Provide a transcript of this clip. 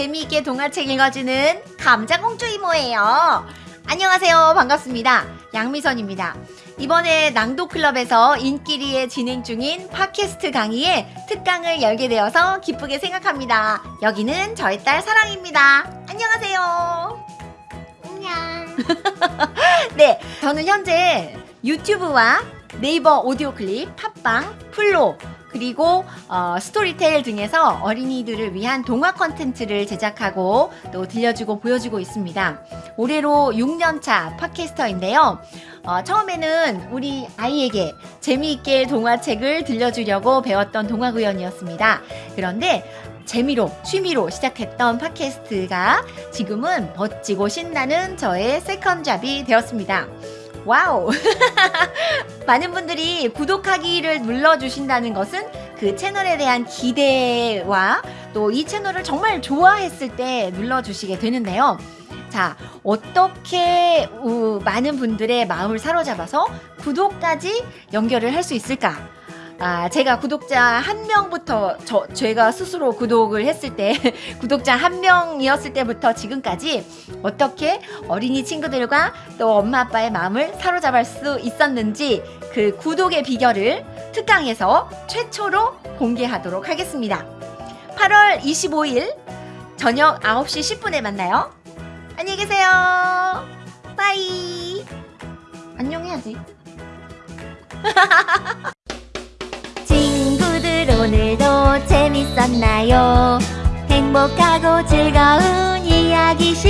재미있게 동화책 읽어주는 감자공주 이모예요. 안녕하세요. 반갑습니다. 양미선입니다. 이번에 낭독클럽에서 인기리에 진행 중인 팟캐스트 강의에 특강을 열게 되어서 기쁘게 생각합니다. 여기는 저의 딸 사랑입니다. 안녕하세요. 안녕. 네, 저는 현재 유튜브와 네이버 오디오 클립, 팟빵, 플로, 그리고 어, Storytel 등에서 어린이들을 위한 동화 컨텐츠를 제작하고 또 들려주고 보여주고 있습니다. 올해로 6년차 podcaster인데요. 어, 처음에는 우리 아이에게 재미있게 동화책을 들려주려고 배웠던 동화구연이었습니다. 그런데 재미로, 취미로 시작했던 팟캐스트가 지금은 멋지고 신나는 저의 second job이 되었습니다. 와우! 많은 분들이 구독하기를 눌러주신다는 것은 그 채널에 대한 기대와 또 이 채널을 정말 좋아했을 때 눌러주시게 되는데요. 자, 어떻게 우, 많은 분들의 마음을 사로잡아서 구독까지 연결을 할 수 있을까? 아, 제가 구독자 한 명부터 저 제가 스스로 구독을 했을 때 구독자 한 명이었을 때부터 지금까지 어떻게 어린이 친구들과 또 엄마 아빠의 마음을 사로잡을 수 있었는지 그 구독의 비결을 특강에서 최초로 공개하도록 하겠습니다. 8월 25일 저녁 9시 10분에 만나요. 안녕히 계세요. 빠이. 안녕해야지. 재밌었나요? 행복하고 즐거운 이야기. 다음